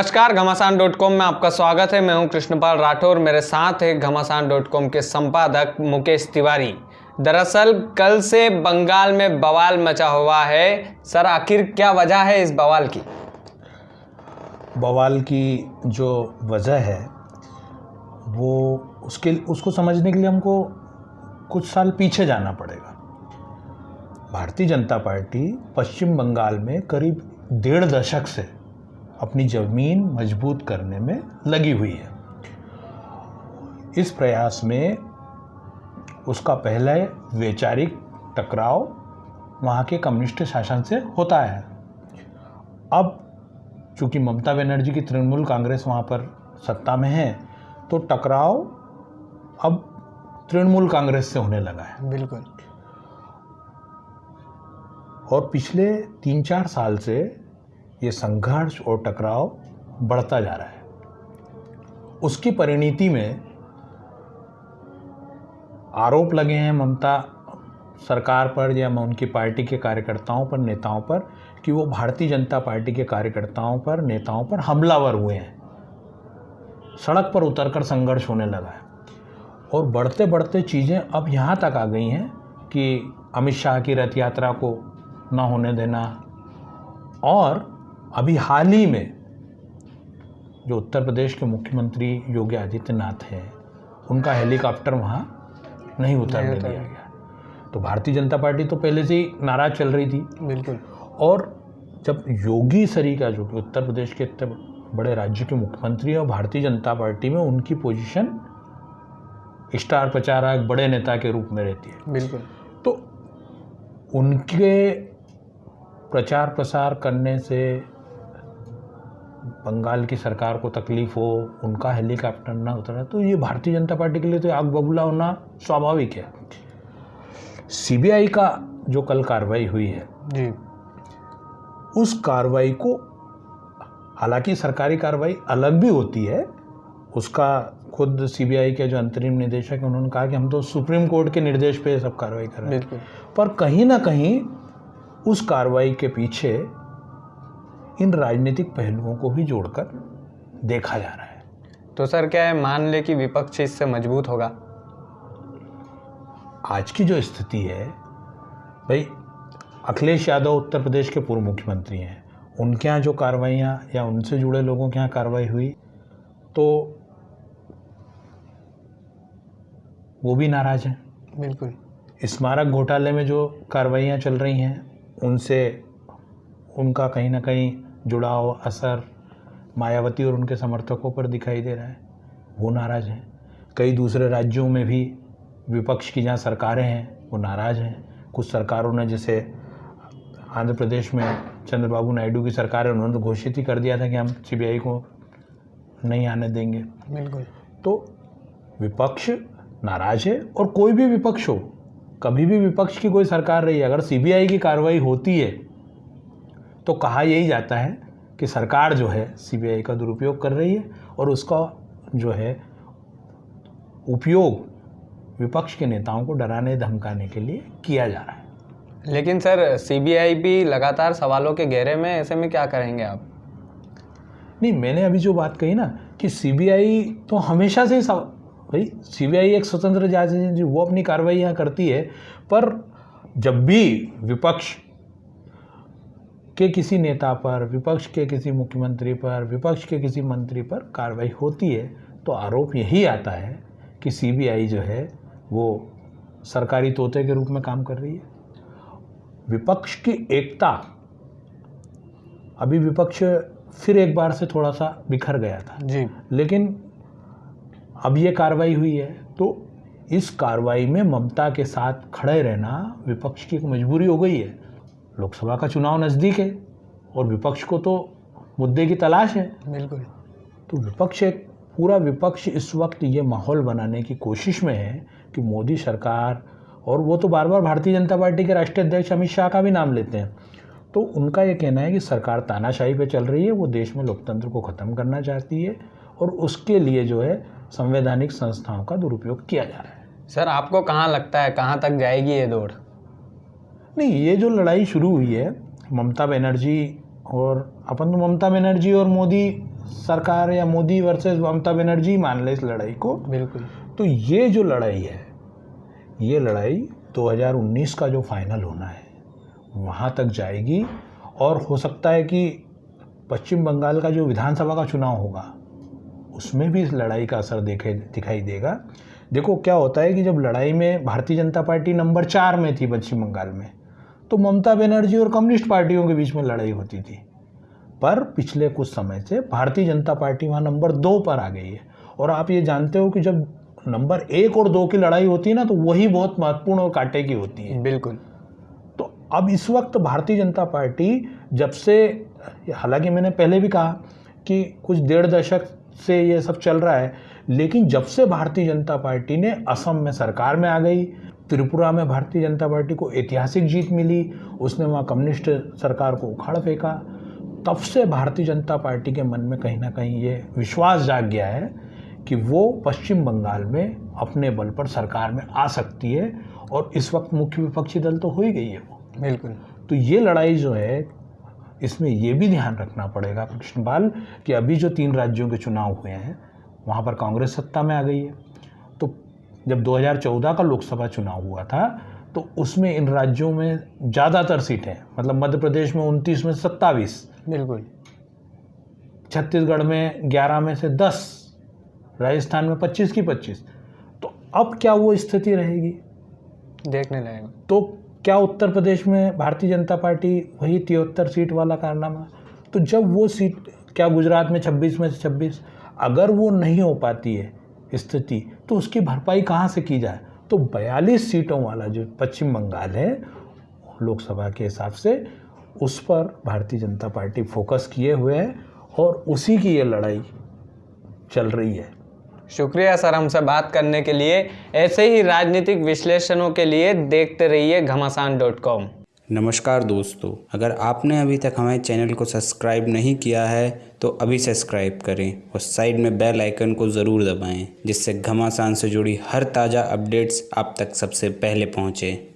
नमस्कार, घमासान dot com में आपका स्वागत है। मैं हूँ कृष्णपाल राठौर, मेरे साथ है घमासान डॉट कॉम के संपादक मुकेश तिवारी। दरअसल, कल से बंगाल में बवाल मचा हुआ है। सर, आखिर क्या वजह है इस बवाल की? बवाल की जो वजह है, वो उसके, उसको समझने के लिए हमको कुछ साल पीछे जाना पड़ेगा। भारतीय जनता पार्टी पश्चिम बंगाल में करीब डेढ़ दशक से अपनी ज़मीन मज़बूत करने में लगी हुई है। इस प्रयास में उसका पहला वैचारिक टकराव वहाँ के कम्युनिस्ट शासन से होता है। अब चूँकि ममता बनर्जी की तृणमूल कांग्रेस वहाँ पर सत्ता में है तो टकराव अब तृणमूल कांग्रेस से होने लगा है। बिल्कुल। और पिछले तीन चार साल से ये संघर्ष और टकराव बढ़ता जा रहा है। उसकी परिणति में आरोप लगे हैं ममता सरकार पर या उनकी पार्टी के कार्यकर्ताओं पर, नेताओं पर, कि वो भारतीय जनता पार्टी के कार्यकर्ताओं पर, नेताओं पर हमलावर हुए हैं। सड़क पर उतरकर संघर्ष होने लगा है। और बढ़ते बढ़ते चीज़ें अब यहाँ तक आ गई हैं कि अमित शाह की रथ यात्रा को ना होने देना और अभी हाल ही में जो उत्तर प्रदेश के मुख्यमंत्री योगी आदित्यनाथ हैं उनका हेलीकॉप्टर वहाँ नहीं उतरने दिया गया। तो भारतीय जनता पार्टी तो पहले से ही नाराज़ चल रही थी। बिल्कुल। और जब योगी सरी का जो कि उत्तर प्रदेश के इतने बड़े राज्य के मुख्यमंत्री हैं और भारतीय जनता पार्टी में उनकी पोजीशन स्टार प्रचारक बड़े नेता के रूप में रहती है। बिल्कुल। तो उनके प्रचार प्रसार करने से बंगाल की सरकार को तकलीफ़ हो उनका हेलीकॉप्टर ना उतरा तो ये भारतीय जनता पार्टी के लिए तो आग बबूला होना स्वाभाविक है। सीबीआई का जो कल कार्रवाई हुई है जी। उस कार्रवाई को हालाँकि सरकारी कार्रवाई अलग भी होती है उसका खुद सीबीआई के जो अंतरिम निदेशक हैं उन्होंने कहा कि हम तो सुप्रीम कोर्ट के निर्देश पे सब कार्रवाई कर रहे हैं। पर कहीं ना कहीं उस कार्रवाई के पीछे इन राजनीतिक पहलुओं को भी जोड़कर देखा जा रहा है। तो सर क्या है मान ले कि विपक्ष इससे मज़बूत होगा? आज की जो स्थिति है भाई अखिलेश यादव उत्तर प्रदेश के पूर्व मुख्यमंत्री हैं। उनके यहाँ जो कार्रवाइयाँ या उनसे जुड़े लोगों के यहाँ कार्रवाई हुई तो वो भी नाराज़ हैं। बिल्कुल। स्मारक घोटाले में जो कार्रवाइयाँ चल रही हैं उनसे उनका कहीं ना कहीं जुड़ाव असर मायावती और उनके समर्थकों पर दिखाई दे रहा है। वो नाराज़ हैं। कई दूसरे राज्यों में भी विपक्ष की जहाँ सरकारें हैं वो नाराज़ हैं। कुछ सरकारों ने जैसे आंध्र प्रदेश में चंद्रबाबू नायडू की सरकार है उन्होंने तो घोषित ही कर दिया था कि हम सीबीआई को नहीं आने देंगे। बिल्कुल। तो विपक्ष नाराज़ है और कोई भी विपक्ष हो कभी भी विपक्ष की कोई सरकार रही है अगर सीबीआई की कार्रवाई होती है तो कहा यही जाता है कि सरकार जो है सीबीआई का दुरुपयोग कर रही है और उसका जो है उपयोग विपक्ष के नेताओं को डराने धमकाने के लिए किया जा रहा है। लेकिन सर सीबीआई भी लगातार सवालों के घेरे में ऐसे में क्या करेंगे आप? नहीं मैंने अभी जो बात कही ना कि सीबीआई तो हमेशा से ही सव- भाई सीबीआई एक स्वतंत्र जाँच एजेंसी वो अपनी कार्रवाई यहाँ करती है पर जब भी विपक्ष के किसी नेता पर विपक्ष के किसी मुख्यमंत्री पर विपक्ष के किसी मंत्री पर कार्रवाई होती है तो आरोप यही आता है कि सीबीआई जो है वो सरकारी तोते के रूप में काम कर रही है। विपक्ष की एकता अभी विपक्ष फिर एक बार से थोड़ा सा बिखर गया था। जी। लेकिन अब ये कार्रवाई हुई है तो इस कार्रवाई में ममता के साथ खड़े रहना विपक्ष की एक मजबूरी हो गई है। लोकसभा का चुनाव नज़दीक है और विपक्ष को तो मुद्दे की तलाश है। बिल्कुल। तो विपक्ष एक पूरा विपक्ष इस वक्त ये माहौल बनाने की कोशिश में है कि मोदी सरकार और वो तो बार बार भारतीय जनता पार्टी के राष्ट्रीय अध्यक्ष अमित शाह का भी नाम लेते हैं। तो उनका ये कहना है कि सरकार तानाशाही पे चल रही है वो देश में लोकतंत्र को ख़त्म करना चाहती है और उसके लिए जो है संवैधानिक संस्थाओं का दुरुपयोग किया जा रहा है। सर आपको कहाँ लगता है? कहाँ तक जाएगी ये दौड़? नहीं ये जो लड़ाई शुरू हुई है ममता बनर्जी और अपन तो ममता बनर्जी और मोदी सरकार या मोदी वर्सेस ममता बनर्जी मान ले इस लड़ाई को। बिल्कुल। तो ये जो लड़ाई है ये लड़ाई 2019 का जो फाइनल होना है वहाँ तक जाएगी और हो सकता है कि पश्चिम बंगाल का जो विधानसभा का चुनाव होगा उसमें भी इस लड़ाई का असर देखे दिखाई देगा। देखो क्या होता है कि जब लड़ाई में भारतीय जनता पार्टी नंबर चार में थी पश्चिम बंगाल में तो ममता बनर्जी और कम्युनिस्ट पार्टियों के बीच में लड़ाई होती थी। पर पिछले कुछ समय से भारतीय जनता पार्टी वहाँ नंबर दो पर आ गई है। और आप ये जानते हो कि जब नंबर एक और दो की लड़ाई होती है ना तो वही बहुत महत्वपूर्ण और कांटे की होती है। बिल्कुल। तो अब इस वक्त भारतीय जनता पार्टी जब से हालाँकि मैंने पहले भी कहा कि कुछ डेढ़ दशक से ये सब चल रहा है लेकिन जब से भारतीय जनता पार्टी ने असम में सरकार में आ गई त्रिपुरा में भारतीय जनता पार्टी को ऐतिहासिक जीत मिली। उसने वहाँ कम्युनिस्ट सरकार को उखाड़ फेंका। तब से भारतीय जनता पार्टी के मन में कहीं ना कहीं ये विश्वास जाग गया है कि वो पश्चिम बंगाल में अपने बल पर सरकार में आ सकती है और इस वक्त मुख्य विपक्षी दल तो हो ही गई है वो। बिल्कुल। तो ये लड़ाई जो है इसमें ये भी ध्यान रखना पड़ेगा कृष्णपाल कि अभी जो तीन राज्यों के चुनाव हुए हैं वहाँ पर कांग्रेस सत्ता में आ गई है। जब 2014 का लोकसभा चुनाव हुआ था तो उसमें इन राज्यों में ज़्यादातर सीटें मतलब मध्य प्रदेश में उनतीस में सत्ताईस बिल्कुल। छत्तीसगढ़ में 11 में से 10 राजस्थान में 25 की 25 तो अब क्या वो स्थिति रहेगी? देखने लायक। तो क्या उत्तर प्रदेश में भारतीय जनता पार्टी वही तिहत्तर सीट वाला कारनामा? तो जब वो सीट क्या गुजरात में 26 में से 26 अगर वो नहीं हो पाती है स्थिति तो उसकी भरपाई कहाँ से की जाए? तो 42 सीटों वाला जो पश्चिम बंगाल है, लोकसभा के हिसाब से, उस पर भारतीय जनता पार्टी फोकस किए हुए है और उसी की ये लड़ाई चल रही है। शुक्रिया सर हमसे बात करने के लिए। ऐसे ही राजनीतिक विश्लेषणों के लिए देखते रहिए घमासान डॉट कॉम। नमस्कार दोस्तों, अगर आपने अभी तक हमारे चैनल को सब्सक्राइब नहीं किया है तो अभी सब्सक्राइब करें और साइड में बेल आइकन को ज़रूर दबाएँ, जिससे घमासान से जुड़ी हर ताज़ा अपडेट्स आप तक सबसे पहले पहुँचें।